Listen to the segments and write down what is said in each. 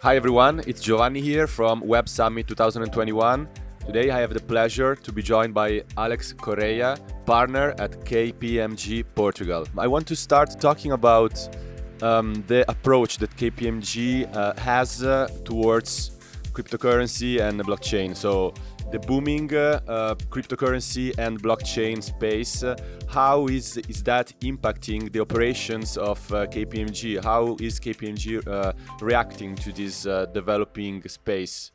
Hi everyone, it's Giovanni here from Web Summit 2021. Today I have the pleasure to be joined by Alex Correia, partner at KPMG Portugal. I want to start talking about um, the approach that KPMG uh, has uh, towards cryptocurrency and blockchain. So the booming uh, uh, cryptocurrency and blockchain space, uh, how is, is that impacting the operations of uh, KPMG? How is KPMG uh, reacting to this uh, developing space?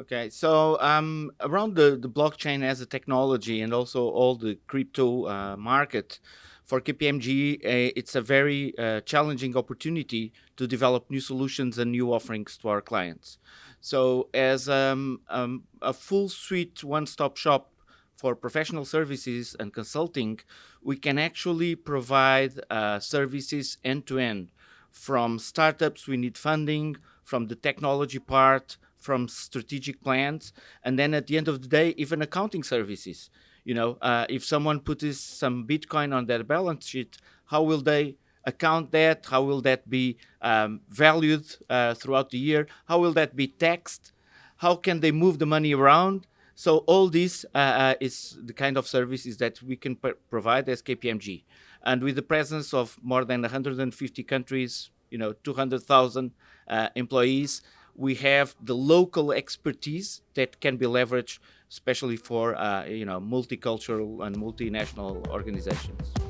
Okay, so um, around the, the blockchain as a technology and also all the crypto market, for KPMG, it's a very challenging opportunity to develop new solutions and new offerings to our clients. So as um, um, a full suite one-stop shop for professional services and consulting, we can actually provide uh, services end-to-end. -end. From startups, we need funding, from the technology part, from strategic plans, and then at the end of the day, even accounting services. You know, uh, if someone puts some Bitcoin on their balance sheet, how will they account that? How will that be um, valued uh, throughout the year? How will that be taxed? How can they move the money around? So all this uh, uh is the kind of services that we can provide as KPMG. And with the presence of more than 150 countries, you know, 200,000 uh, employees, we have the local expertise that can be leveraged, especially for, uh, you know, multicultural and multinational organizations.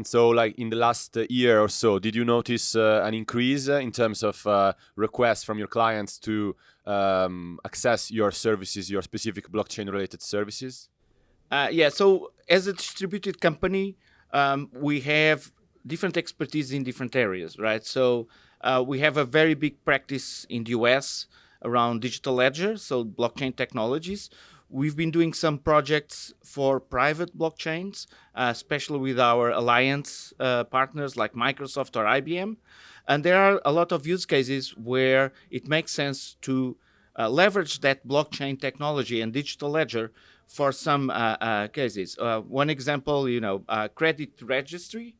And so, like in the last uh, year or so, did you notice uh, an increase uh, in terms of uh, requests from your clients to um, access your services, your specific blockchain-related services? Uh, yeah. So, as a distributed company, um, we have different expertise in different areas, right? So, uh, we have a very big practice in the US around digital ledger, so blockchain technologies. We've been doing some projects for private blockchains, uh, especially with our alliance uh, partners like Microsoft or IBM. And there are a lot of use cases where it makes sense to uh, leverage that blockchain technology and digital ledger for some uh, uh, cases. Uh, one example, you know, credit registry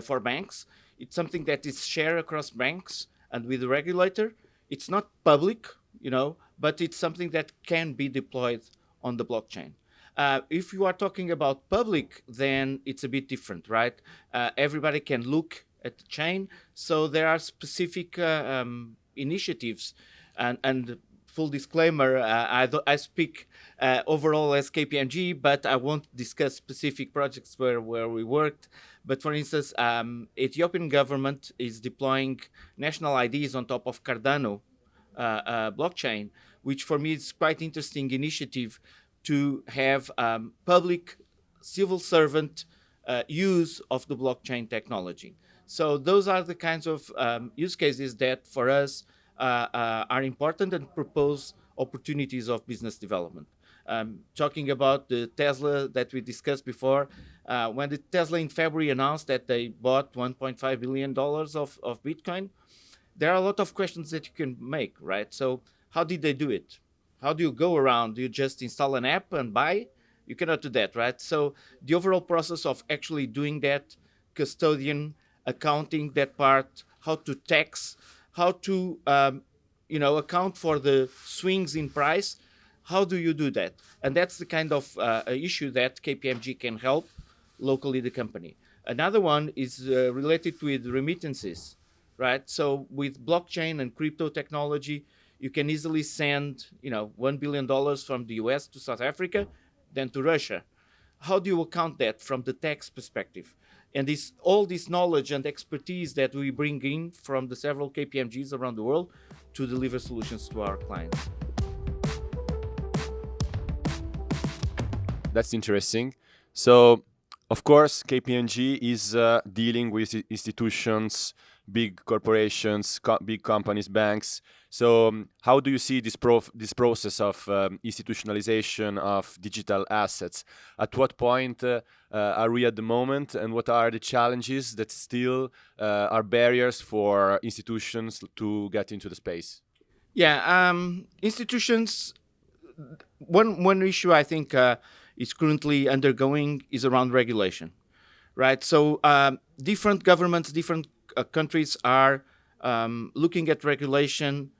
for banks. It's something that is shared across banks and with the regulator. It's not public, you know, but it's something that can be deployed on the blockchain. Uh, if you are talking about public, then it's a bit different, right? Uh, everybody can look at the chain. So there are specific uh, um, initiatives and, and full disclaimer, uh, I, I, speak uh, overall as KPMG, but I won't discuss specific projects where, where we worked. But for instance, um, Ethiopian government is deploying national IDs on top of Cardano uh, blockchain which for me is quite interesting initiative to have um, public civil servant uh, use of the blockchain technology. So those are the kinds of um, use cases that for us uh, uh, are important and propose opportunities of business development. Um, talking about the Tesla that we discussed before, uh, when the Tesla in February announced that they bought $1.5 billion of, of Bitcoin, there are a lot of questions that you can make, right? So how did they do it? How do you go around? Do you just install an app and buy? You cannot do that, right? So the overall process of actually doing that, custodian, accounting that part, how to tax, how to um, you know account for the swings in price. How do you do that? And that's the kind of uh, issue that KPMG can help locally the company. Another one is uh, related with remittances, right? So with blockchain and crypto technology, you can easily send, you know, $1 billion from the US to South Africa, then to Russia. How do you account that from the tax perspective? And this, all this knowledge and expertise that we bring in from the several KPMGs around the world to deliver solutions to our clients. That's interesting. So, of course, KPMG is uh, dealing with institutions big corporations, co big companies, banks. So um, how do you see this, this process of um, institutionalization of digital assets? At what point uh, uh, are we at the moment and what are the challenges that still uh, are barriers for institutions to get into the space? Yeah, um, institutions, one, one issue I think uh, is currently undergoing is around regulation, right? So um, different governments, different uh, countries are um, looking at regulation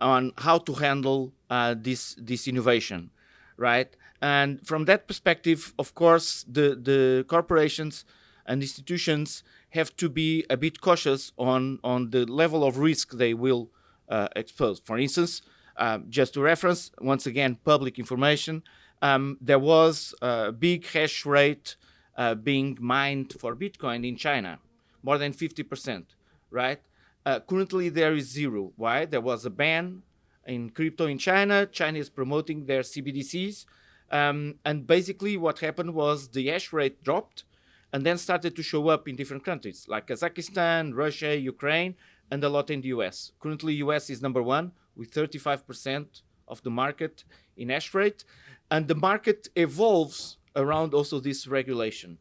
on how to handle uh, this this innovation, right? And from that perspective, of course, the the corporations and institutions have to be a bit cautious on on the level of risk they will uh, expose. For instance, uh, just to reference once again public information, um, there was a big hash rate uh, being mined for Bitcoin in China, more than 50%, right? Uh, currently, there is zero. Why? There was a ban in crypto in China. China is promoting their CBDCs. Um, and basically, what happened was the hash rate dropped and then started to show up in different countries like Kazakhstan, Russia, Ukraine, and a lot in the US. Currently, US is number one with 35% of the market in hash rate. And the market evolves around also this regulation.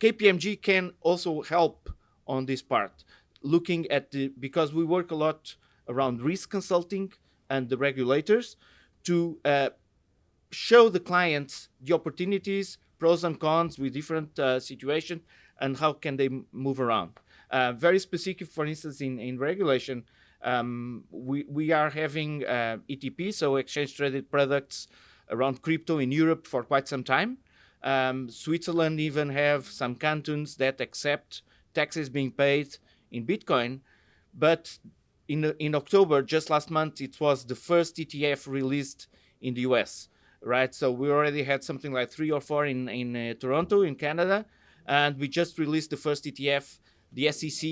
KPMG can also help on this part looking at the because we work a lot around risk consulting and the regulators to uh, show the clients the opportunities, pros and cons with different uh, situations, and how can they move around. Uh, very specific, for instance, in, in regulation, um, we, we are having uh, ETP, so exchange traded products around crypto in Europe for quite some time. Um, Switzerland even have some cantons that accept taxes being paid in Bitcoin. But in, in October, just last month, it was the first ETF released in the US, right? So we already had something like three or four in, in uh, Toronto, in Canada. And we just released the first ETF. The SEC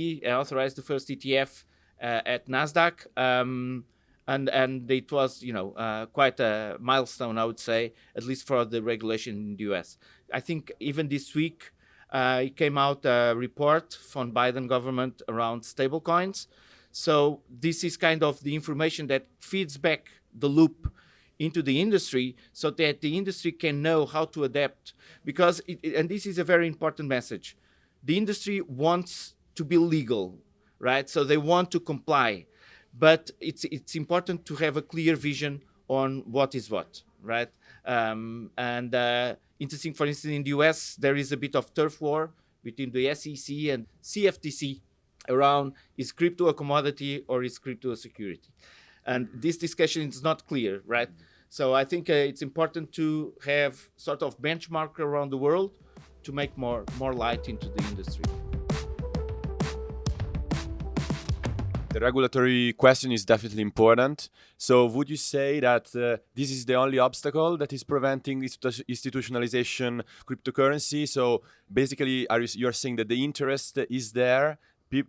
authorized the first ETF uh, at NASDAQ. Um, and and it was you know uh, quite a milestone, I would say, at least for the regulation in the U.S. I think even this week uh, Uh, it came out a report from Biden government around stablecoins. So this is kind of the information that feeds back the loop into the industry so that the industry can know how to adapt. Because, it, and this is a very important message, the industry wants to be legal, right? So they want to comply, but it's, it's important to have a clear vision on what is what, right? Um, and uh, interesting, for instance, in the US, there is a bit of turf war between the SEC and CFTC around is crypto a commodity or is crypto a security? And this discussion is not clear, right? So I think uh, it's important to have sort of benchmark around the world to make more, more light into the industry. The regulatory question is definitely important. So, would you say that uh, this is the only obstacle that is preventing institutionalization cryptocurrency? So, basically, are you, you are saying that the interest is there?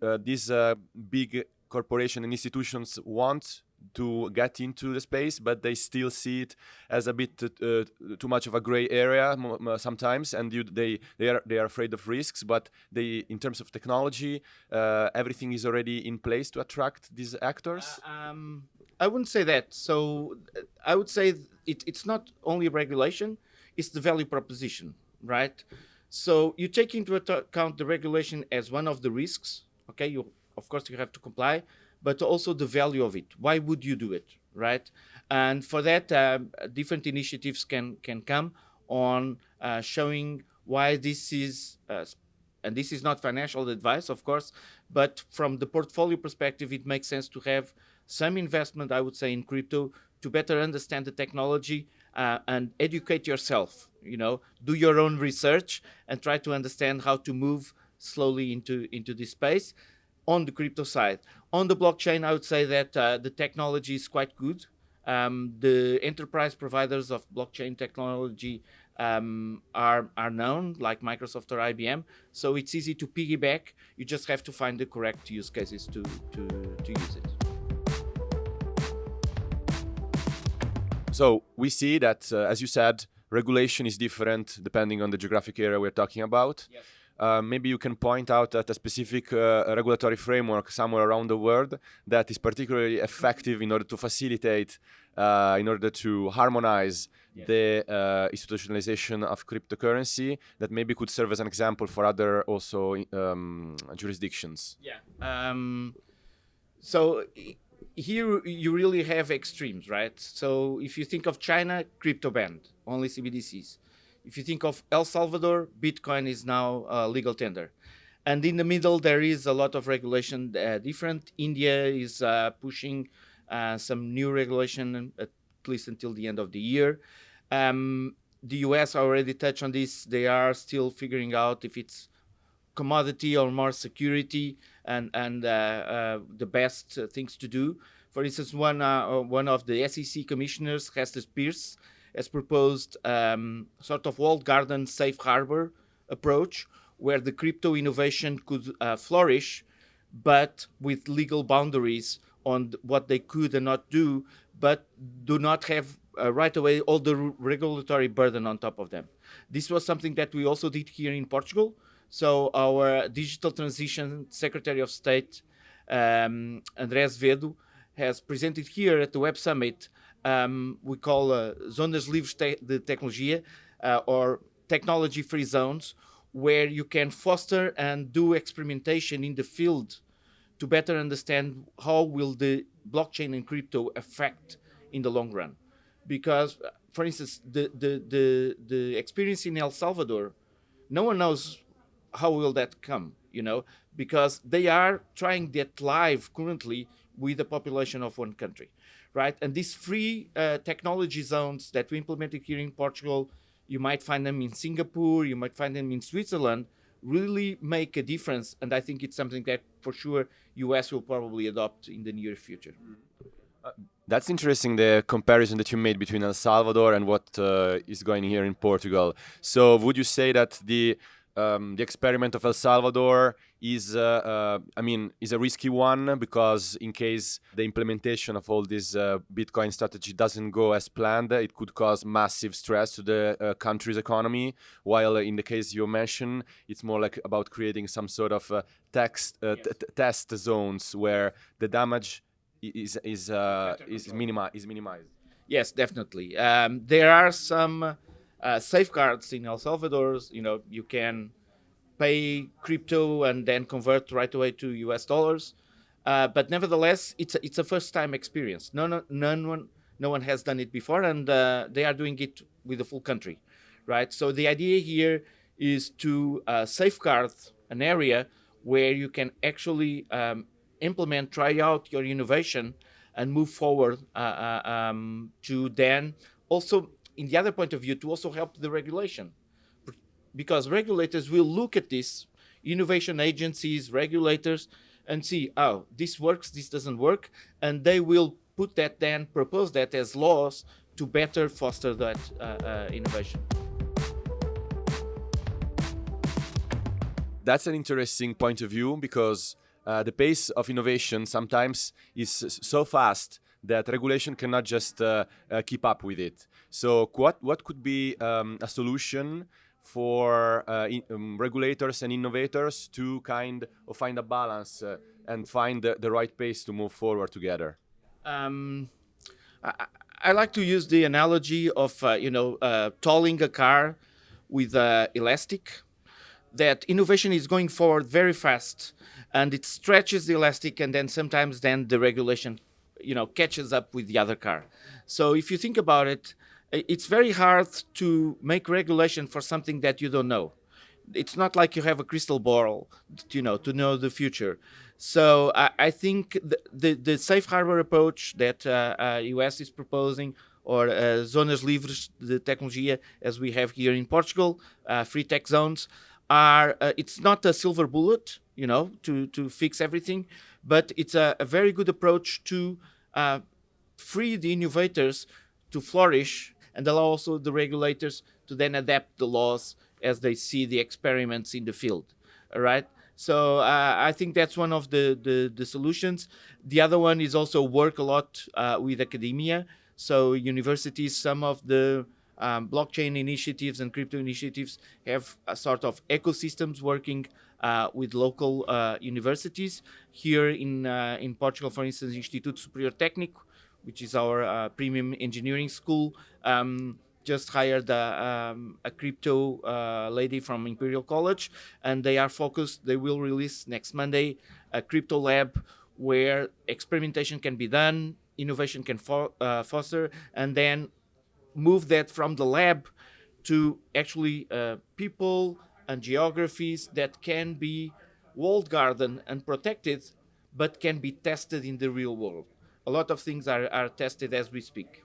Uh, these uh, big corporations and institutions want to get into the space, but they still see it as a bit uh, too much of a gray area sometimes, and you, they they are they are afraid of risks. But they, in terms of technology, uh, everything is already in place to attract these actors. Uh, um, I wouldn't say that. So I would say it, it's not only regulation; it's the value proposition, right? So you take into account the regulation as one of the risks. Okay, you of course you have to comply but also the value of it. Why would you do it, right? And for that, uh, different initiatives can can come on uh, showing why this is, uh, and this is not financial advice, of course, but from the portfolio perspective, it makes sense to have some investment, I would say, in crypto to better understand the technology uh, and educate yourself. You know, do your own research and try to understand how to move slowly into into this space on the crypto side. On the blockchain, I would say that uh, the technology is quite good. Um, the enterprise providers of blockchain technology um, are, are known, like Microsoft or IBM. So it's easy to piggyback. You just have to find the correct use cases to, to, to use it. So we see that, uh, as you said, regulation is different depending on the geographic area we're talking about. Yes. Uh, maybe you can point out at a specific uh, regulatory framework somewhere around the world that is particularly effective in order to facilitate, uh, in order to harmonize yes. the uh, institutionalization of cryptocurrency that maybe could serve as an example for other also um, jurisdictions. Yeah. Um, so here you really have extremes, right? So if you think of China, crypto banned, only CBDCs. If you think of El Salvador, Bitcoin is now uh, legal tender. And in the middle, there is a lot of regulation uh, different. India is uh, pushing uh, some new regulation, at least until the end of the year. Um, the US already touched on this. They are still figuring out if it's commodity or more security and, and uh, uh, the best things to do. For instance, one, one of the SEC commissioners, Hester Peirce, has proposed um, sort of walled garden safe harbor approach where the crypto innovation could uh, flourish, but with legal boundaries on what they could and not do, but do not have uh, right away all the regulatory burden on top of them. This was something that we also did here in Portugal. So our digital transition secretary of state, um, André Azevedo, has presented here at the Web Summit, um, we call uh, Zonas Livres de Tecnologia, uh, or technology-free zones, where you can foster and do experimentation in the field to better understand how will the blockchain and crypto affect in the long run. Because, uh, for instance, the, the, the, the experience in El Salvador, no one knows how will that come, you know, because they are trying that live currently with the population of one country, right? And these free uh, technology zones that we implemented here in Portugal, you might find them in Singapore, you might find them in Switzerland, really make a difference. And I think it's something that for sure US will probably adopt in the near future. Uh, that's interesting, the comparison that you made between El Salvador and what uh, is going here in Portugal. So would you say that the um, the experiment of El Salvador is, uh, uh, I mean, is a risky one because in case the implementation of all this uh, Bitcoin strategy doesn't go as planned, it could cause massive stress to the uh, country's economy. While in the case you mentioned, it's more like about creating some sort of uh, uh, yes. test zones where the damage is is is, minimi is minimized. Yes, definitely. Um, there are some uh, safeguards in El Salvador. You know, you can pay crypto and then convert right away to US dollars. Uh, but nevertheless, it's a, it's a first time experience. No, no, none one, no one has done it before, and uh, they are doing it with the full country, right? So the idea here is to uh, safeguard an area where you can actually um, implement, try out your innovation, and move forward uh, uh, um, to then also in the other point of view, to also help the regulation. Because regulators will look at this, innovation agencies, regulators, and see, oh, this works, this doesn't work, and they will put that then, propose that as laws to better foster that uh, uh, innovation. That's an interesting point of view because uh, the pace of innovation sometimes is so fast that regulation cannot just uh, uh, keep up with it. So what, what could be um, a solution for uh, in, um, regulators and innovators to kind of find a balance uh, and find the, the, right pace to move forward together? Um, I, I, like to use the analogy of, uh, you know, uh, tolling a car with elastic that innovation is going forward very fast and it stretches the elastic and then sometimes then the regulation you know, catches up with the other car. So if you think about it, it's very hard to make regulation for something that you don't know. It's not like you have a crystal ball, you know, to know the future. So I, I think the, the, the, safe harbor approach that uh, uh, US is proposing or uh, zonas livres de tecnologia, as we have here in Portugal, uh, free tech zones, are uh, it's not a silver bullet, you know, to to fix everything, but it's a, a very good approach to uh, free the innovators to flourish and allow also the regulators to then adapt the laws as they see the experiments in the field. All right. So uh, I think that's one of the, the, the, solutions. The other one is also work a lot uh, with academia. So universities, some of the um, blockchain initiatives and crypto initiatives have a sort of ecosystems working uh, with local uh, universities. Here in, uh, in Portugal, for instance, Instituto Superior Técnico, which is our uh, premium engineering school, um, just hired a, um, a crypto uh, lady from Imperial College, and they are focused, they will release next Monday a crypto lab where experimentation can be done, innovation can fo uh, foster, and then move that from the lab to actually uh, people and geographies that can be walled garden and protected, but can be tested in the real world. A lot of things are, are tested as we speak.